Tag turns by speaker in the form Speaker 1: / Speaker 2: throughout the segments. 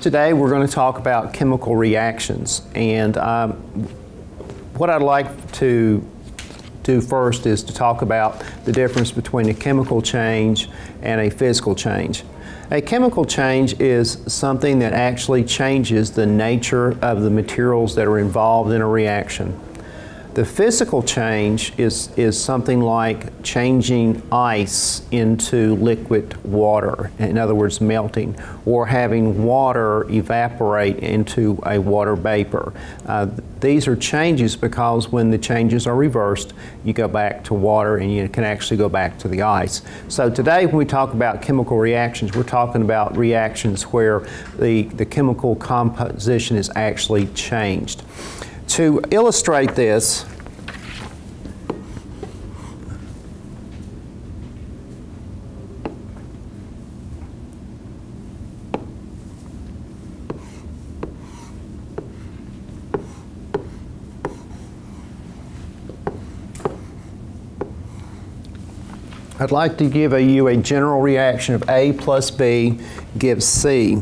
Speaker 1: Today we're going to talk about chemical reactions and um, what I'd like to do first is to talk about the difference between a chemical change and a physical change. A chemical change is something that actually changes the nature of the materials that are involved in a reaction. The physical change is, is something like changing ice into liquid water, in other words, melting, or having water evaporate into a water vapor. Uh, these are changes because when the changes are reversed, you go back to water and you can actually go back to the ice. So today when we talk about chemical reactions, we're talking about reactions where the, the chemical composition is actually changed. To illustrate this, I'd like to give you a general reaction of A plus B gives C.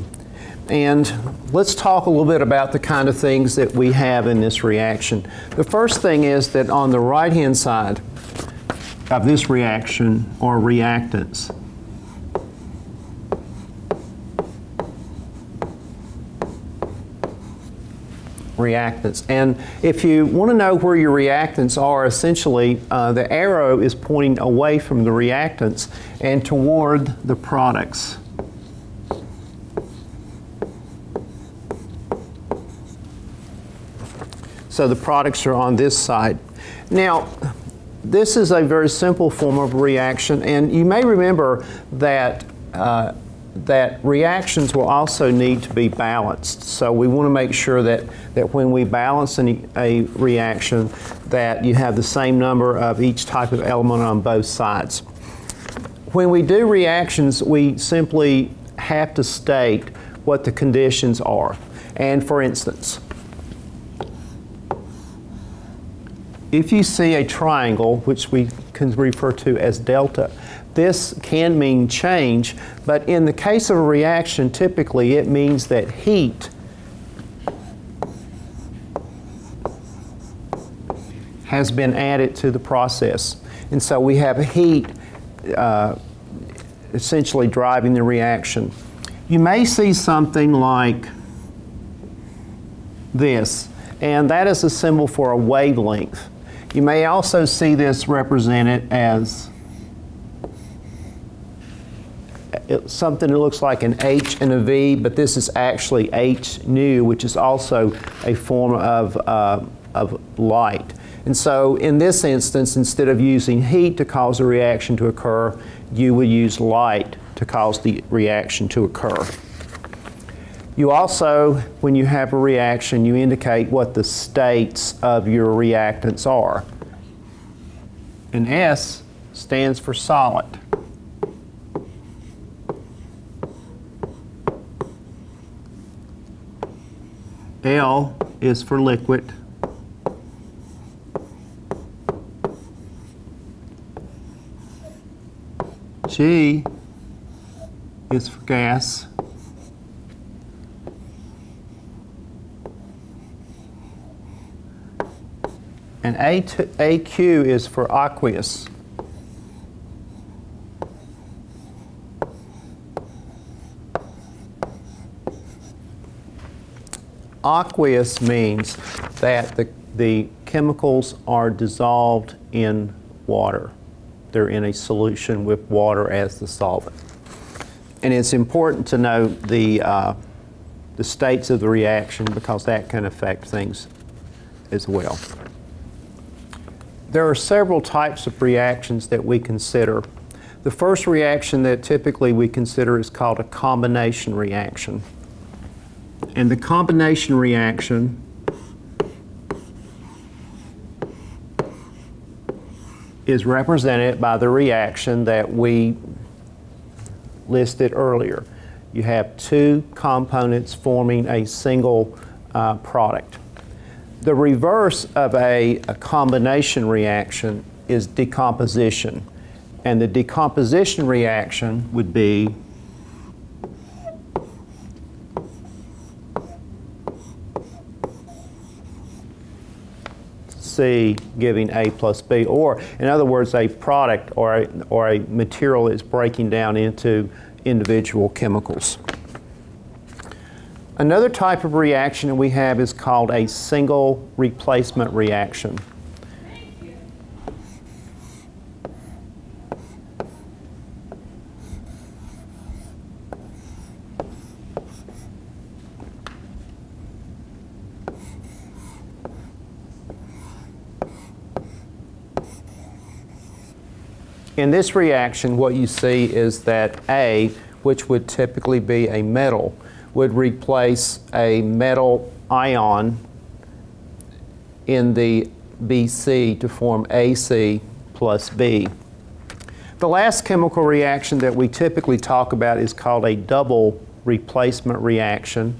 Speaker 1: And let's talk a little bit about the kind of things that we have in this reaction. The first thing is that on the right-hand side of this reaction are reactants. reactants. And if you want to know where your reactants are, essentially uh, the arrow is pointing away from the reactants and toward the products. So the products are on this side. Now, this is a very simple form of reaction, and you may remember that uh, that reactions will also need to be balanced. So we want to make sure that, that when we balance an, a reaction that you have the same number of each type of element on both sides. When we do reactions, we simply have to state what the conditions are. And for instance, if you see a triangle, which we can refer to as delta, this can mean change, but in the case of a reaction, typically it means that heat has been added to the process. And so we have heat uh, essentially driving the reaction. You may see something like this, and that is a symbol for a wavelength. You may also see this represented as something that looks like an H and a V, but this is actually H nu, which is also a form of, uh, of light. And so in this instance, instead of using heat to cause a reaction to occur, you would use light to cause the reaction to occur. You also, when you have a reaction, you indicate what the states of your reactants are. And S stands for solid. L is for liquid. G is for gas. And A AQ is for aqueous. Aqueous means that the, the chemicals are dissolved in water. They're in a solution with water as the solvent. And it's important to know the, uh, the states of the reaction because that can affect things as well. There are several types of reactions that we consider. The first reaction that typically we consider is called a combination reaction. And the combination reaction is represented by the reaction that we listed earlier. You have two components forming a single uh, product. The reverse of a, a combination reaction is decomposition. And the decomposition reaction would be C giving A plus B, or in other words, a product or a, or a material is breaking down into individual chemicals. Another type of reaction that we have is called a single replacement reaction. In this reaction, what you see is that A, which would typically be a metal, would replace a metal ion in the BC to form AC plus B. The last chemical reaction that we typically talk about is called a double replacement reaction.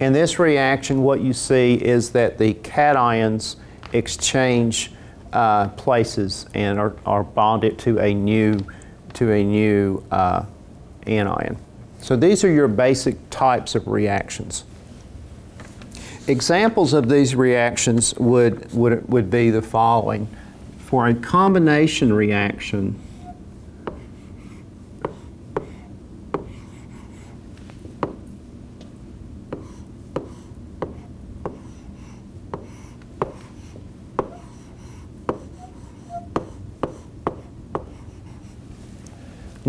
Speaker 1: In this reaction, what you see is that the cations exchange uh, places and are, are, bonded to a new, to a new uh, anion. So these are your basic types of reactions. Examples of these reactions would, would, would be the following. For a combination reaction,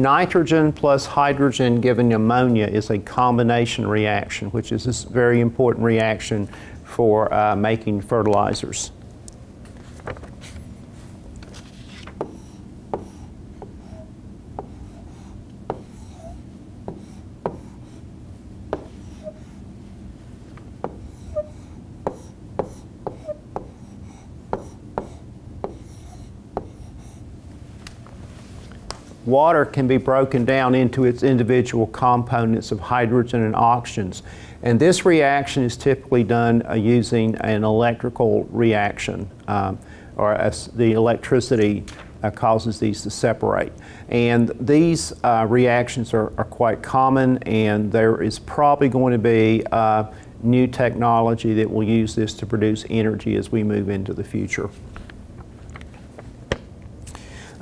Speaker 1: Nitrogen plus hydrogen giving ammonia is a combination reaction, which is a very important reaction for uh, making fertilizers. Water can be broken down into its individual components of hydrogen and oxygens. And this reaction is typically done uh, using an electrical reaction, um, or the electricity uh, causes these to separate. And these uh, reactions are, are, quite common, and there is probably going to be uh, new technology that will use this to produce energy as we move into the future.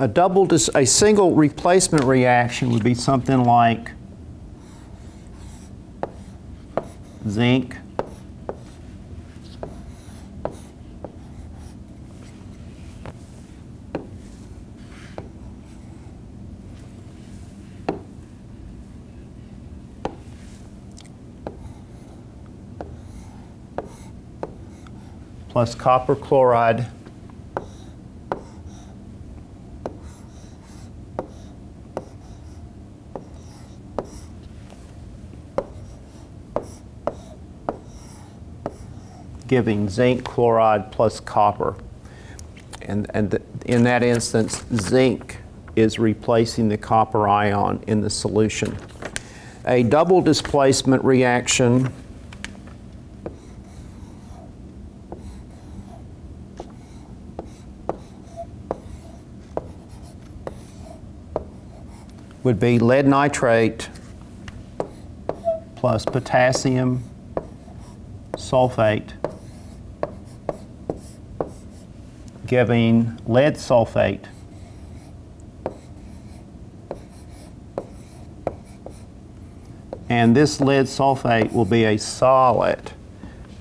Speaker 1: A double, a single replacement reaction would be something like zinc. Plus copper chloride giving zinc chloride plus copper. And, and the, in that instance, zinc is replacing the copper ion in the solution. A double displacement reaction would be lead nitrate plus potassium sulfate giving lead sulfate. And this lead sulfate will be a solid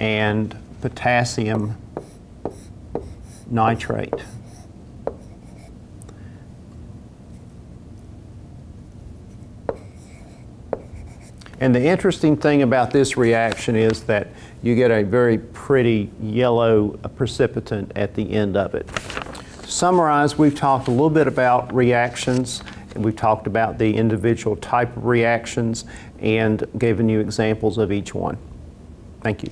Speaker 1: and potassium nitrate. And the interesting thing about this reaction is that you get a very pretty yellow precipitant at the end of it. To summarize, we've talked a little bit about reactions, and we've talked about the individual type of reactions and given you examples of each one. Thank you.